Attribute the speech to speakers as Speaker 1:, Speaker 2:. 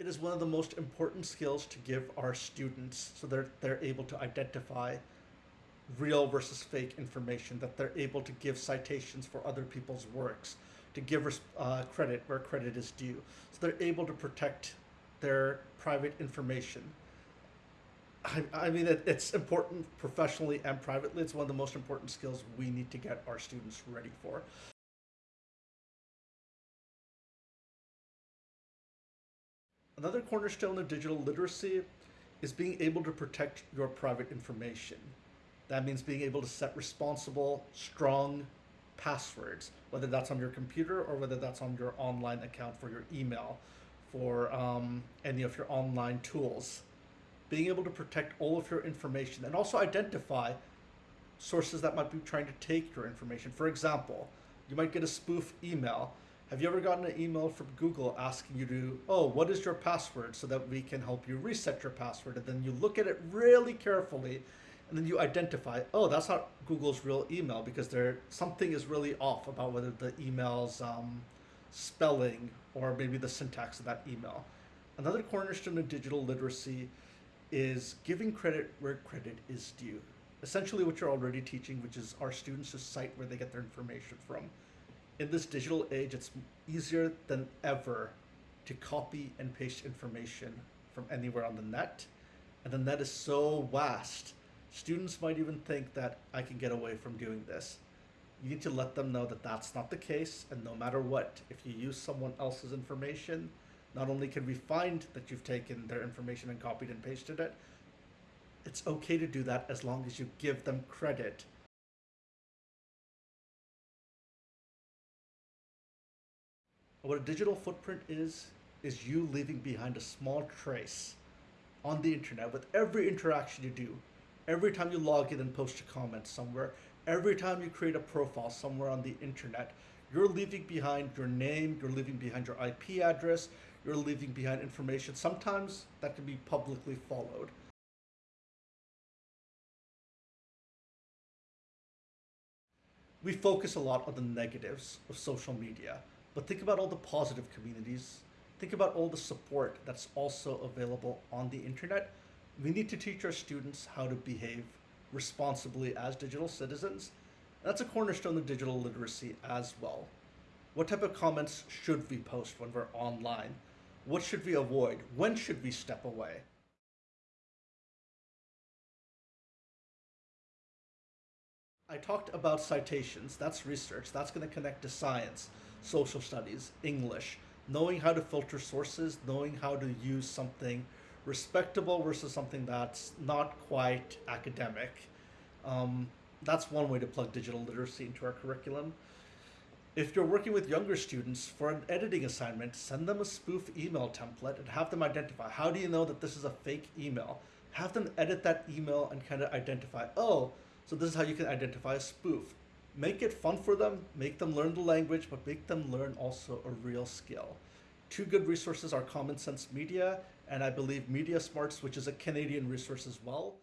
Speaker 1: It is one of the most important skills to give our students so they're, they're able to identify real versus fake information, that they're able to give citations for other people's works, to give uh, credit where credit is due. So they're able to protect their private information. I, I mean, it, it's important professionally and privately. It's one of the most important skills we need to get our students ready for. Another cornerstone of digital literacy is being able to protect your private information. That means being able to set responsible, strong passwords, whether that's on your computer or whether that's on your online account for your email, for um, any of your online tools. Being able to protect all of your information and also identify sources that might be trying to take your information. For example, you might get a spoof email. Have you ever gotten an email from Google asking you to, oh, what is your password so that we can help you reset your password? And then you look at it really carefully and then you identify, oh, that's not Google's real email because there something is really off about whether the email's um, spelling or maybe the syntax of that email. Another cornerstone of digital literacy is giving credit where credit is due. Essentially what you're already teaching, which is our students to cite where they get their information from. In this digital age, it's easier than ever to copy and paste information from anywhere on the net. And the net is so vast Students might even think that I can get away from doing this. You need to let them know that that's not the case, and no matter what, if you use someone else's information, not only can we find that you've taken their information and copied and pasted it, it's okay to do that as long as you give them credit. What a digital footprint is, is you leaving behind a small trace on the internet with every interaction you do, every time you log in and post a comment somewhere, every time you create a profile somewhere on the internet, you're leaving behind your name, you're leaving behind your IP address, you're leaving behind information. Sometimes that can be publicly followed. We focus a lot on the negatives of social media, but think about all the positive communities. Think about all the support that's also available on the internet we need to teach our students how to behave responsibly as digital citizens. That's a cornerstone of digital literacy as well. What type of comments should we post when we're online? What should we avoid? When should we step away? I talked about citations, that's research, that's going to connect to science, social studies, English, knowing how to filter sources, knowing how to use something respectable versus something that's not quite academic. Um, that's one way to plug digital literacy into our curriculum. If you're working with younger students for an editing assignment, send them a spoof email template and have them identify how do you know that this is a fake email? Have them edit that email and kind of identify, oh, so this is how you can identify a spoof. Make it fun for them, make them learn the language, but make them learn also a real skill. Two good resources are Common Sense Media and I believe Media Smarts, which is a Canadian resource as well.